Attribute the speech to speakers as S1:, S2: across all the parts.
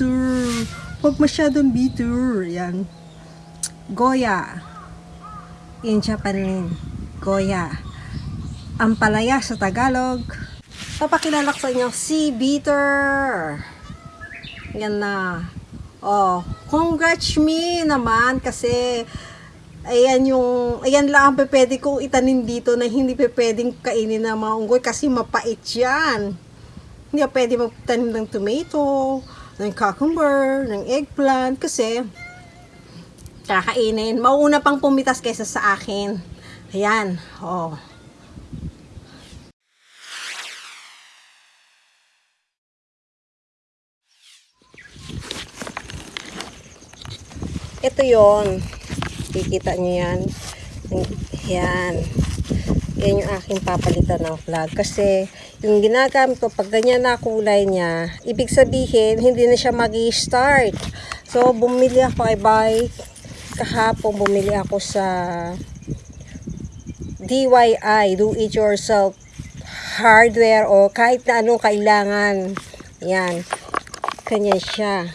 S1: bitter. Huwag masyadong bitter. Yan. Goya. In Japanese, Goya. Ampalaya sa Tagalog. Papakilala ko sa inyo, si bitter. Yan na. Oh, congrats me naman kasi ayan yung, ayan lang ang pwede kong itanim dito na hindi pwedeng kainin ng mga unggoy kasi mapait yan. Hindi pwede magtanim ng tomato, ng cucumber, ng eggplant kasi kakainin. Mauna pang pumitas kaysa sa akin. Ayan, oh. Ito yon Kikita nyo yan. Yan. Yan yung aking papalitan ng flag. Kasi, yung ginagamit ko, pag ganyan na kulay niya, ibig sabihin, hindi na siya mag start So, bumili ako kay bike. Kahapon, bumili ako sa DIY, do it yourself hardware o kahit na anong kailangan. Yan. Kanya siya.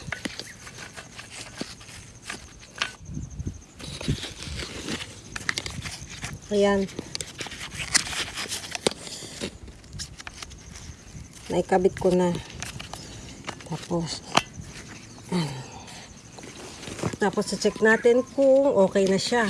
S1: Ayan. Naikabit ko na. Tapos, ayan. Tapos, check natin kung okay na siya.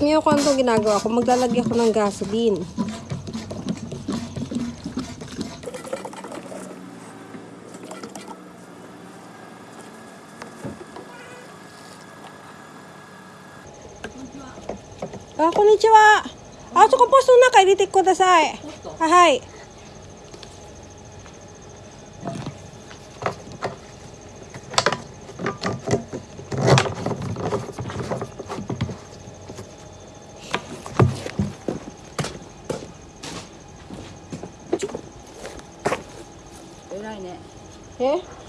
S1: Alam niyo kung anong ginagawa ko? Maglalagay ako ng gasoline. Ah, konnichiwa. Ah, so kung na kay ditik ko dasay. Ahay.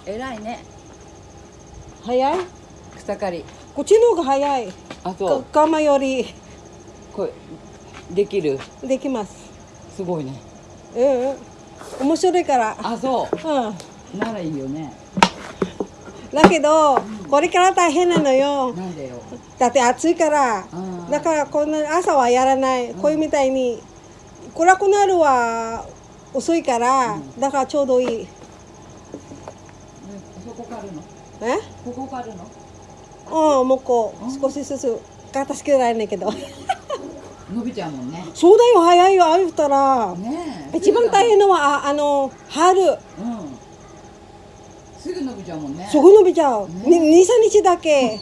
S2: 偉いね
S1: 早い？
S2: 草刈り
S1: こっちの方が早い。
S2: あそう
S1: か釜より
S2: これできる？
S1: できます。
S2: すごいね
S1: うんうん。面白いから。
S2: あそ
S1: うん。
S2: うならいいよね
S1: だけど、これから大変なのよ。
S2: なんでよ
S1: だって暑いから。だからこんな朝はやらない。こういうみたいに暗くなるは遅いから、だからちょうどいい。
S2: ねそこ刈るの
S1: え？
S2: ここ刈るの？
S1: うん、もうこう少しずつ片付けられないけど。
S2: 伸びちゃうもんね
S1: そうだよ早いよ。ああ言ったら。
S2: ねえ
S1: 一番大変のはああの春。
S2: うんすぐ伸びちゃうもんね
S1: すぐ伸びちゃう。
S2: ね
S1: に二三日だけ。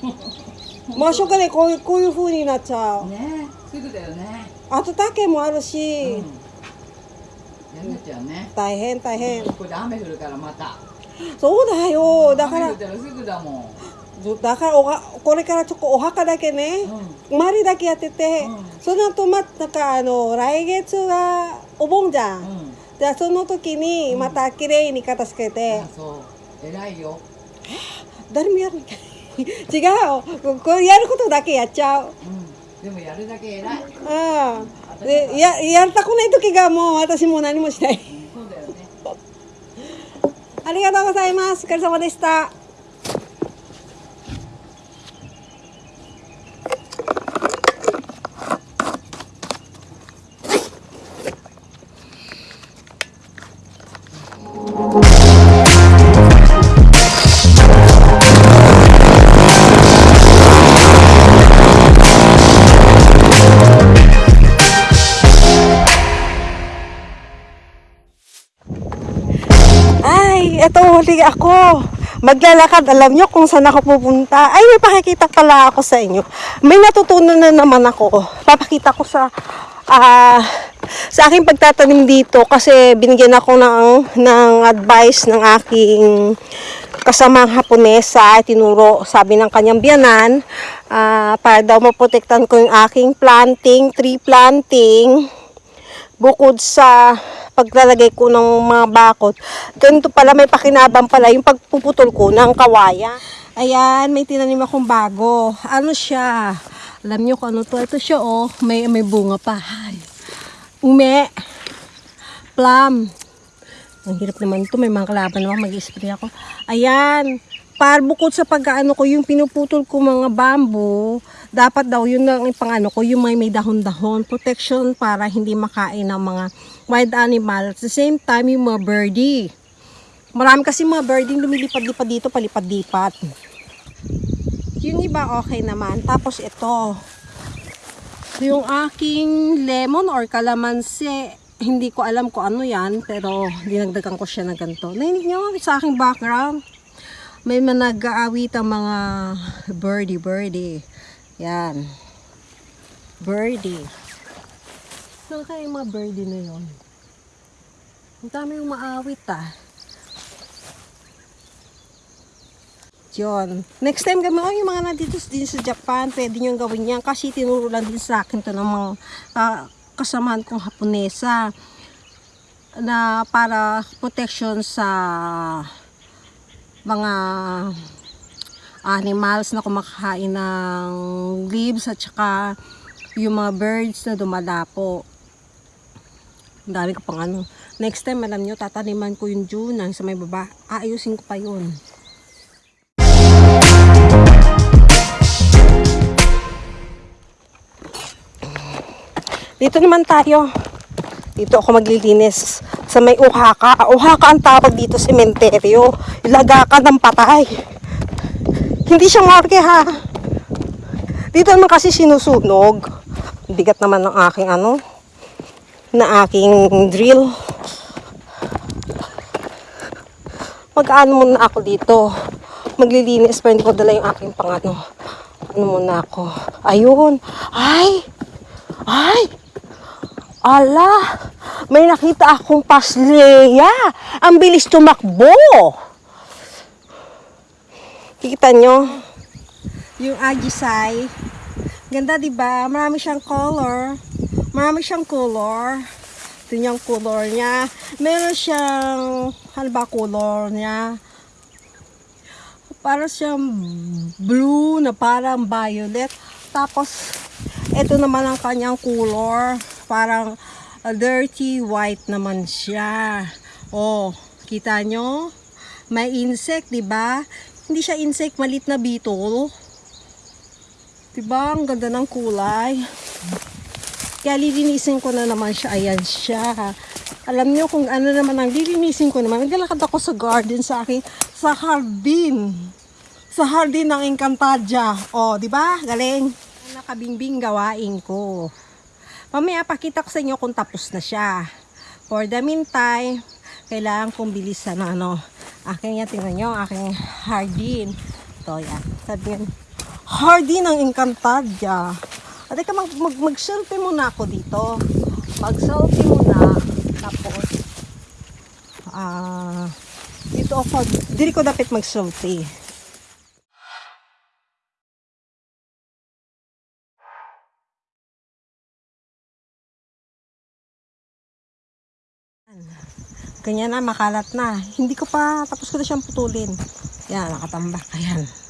S1: 真正でこういうこういう風になっちゃう。
S2: ねえすぐだよね
S1: 暖けもある
S2: うん
S1: し、
S2: やんなっちゃうね
S1: 大変大変。
S2: これで雨降るからまた
S1: そうだよ。だから
S2: だも
S1: だからおはこれからちょっとお墓だけね、
S2: んうん
S1: 周りだけやってて、
S2: うん
S1: その後まなんかあの来月はお盆じゃん。
S2: うん
S1: じゃあその時にまた綺麗に片付けて
S2: あ、そう偉いよ
S1: 誰もやる違う。これやることだけやっちゃう。
S2: うんでもやるだけ偉い
S1: うん。でややりたくない時がもう私もう何もしない。ありがとうございます。お疲れ様でした。Huli ako. Maglalakad, alam nyo kung saan ako pupunta. Ay, may pakikita pala ako sa inyo. May natutunan na naman ako. Papakita ko sa ah, sa aking pagtatanim dito kasi binigyan ako ng, ng advice ng aking kasamang Haponesa, tinuro sabi ng kanyang biyanan ah, para daw maprotektan ko yung aking planting, tree planting bukod sa paglalagay ko ng mga bakod. Ganito pala, may pakinabang pala yung pagpuputol ko ng kawaya. Ayan, may tinanim akong bago. Ano siya? Alam niyo kung ano to? Ito siya oh, may, may bunga pa. Ay. Ume. Plum. Ang hirap naman to, may mga kalaban naman, mag-spray ako. Ayan, para bukod sa pag-ano ko, yung pinuputol ko mga bamboo, dapat daw yun ang pang-ano ko, yung may may dahon-dahon, protection para hindi makain ng mga wild animal. At the same time, yung mga birdie. Marami kasi mga birdie lumilipad-lipad dito, palipad-lipat. Yung iba okay naman. Tapos ito, yung aking lemon or kalamansi, hindi ko alam kung ano yan, pero dinagdagan ko siya na ganito. Nainig niyo sa aking background. May mga nag-aawit ang mga birdie birdie. Yan. Birdie. Saan kaya yung mga birdie na yun? Ang dami yung maawit ah. Yun. Next time kami, oh, yung mga nandito din sa Japan, pwede nyo gawin yan kasi tinuro lang din sa akin to ng mga ah, kasamahan kong Haponesa na para protection sa mga animals na kumakain ng leaves at saka yung mga birds na dumalapo. Ang dami ko pang ano. Next time, alam nyo, tataniman ko yung Junang sa may baba. Aayusin ko pa yun. Dito naman tayo. Dito ako maglilinis sa may uhaka. Uhaka ang tawag dito sementeryo. Ilagakan ng patay. Hindi siya morgue ha. Dito naman kasi sinusunog. Bigat naman ng aking ano, na aking drill. Mag-ano muna ako dito. Maglilinis pero hindi ko dala yung aking pangano. Ano muna ako. Ayun. Ay! Ay! Ala! May nakita akong pasleya. Ang bilis tumakbo. Kikita nyo? Yung Ajisai. Ganda, di ba? Marami siyang color. Marami siyang color. Ito yung color niya. Meron siyang, ano ba color niya? Para siyang blue na parang violet. Tapos, ito naman ang kanyang color. Parang a dirty white naman siya. Oh, kita nyo? May insect, di ba? Hindi siya insect, malit na beetle. Diba? Ang ganda ng kulay. Kaya lilinisin ko na naman siya. Ayan siya. Alam nyo kung ano naman ang lilinisin ko naman. Naglalakad ako sa garden sa akin. Sa hardin. Sa hardin ng Encantadia. O, di ba? Galing. Nakabingbing gawain ko. Mamaya pakita ko sa inyo kung tapos na siya. For the meantime, kailangan kong bilisan na ano. Aking yan, tingnan nyo, aking hardin. Ito yan. Sabi yan, hardin ng Encantadia. At teka, mag, mag, mag-selfie muna ako dito. Mag-selfie muna. Tapos, ah, dito ako, dili ko dapat mag-selfie. Ganyan na, makalat na. Hindi ko pa, tapos ko na siyang putulin. Yan, nakatambak. Ayan.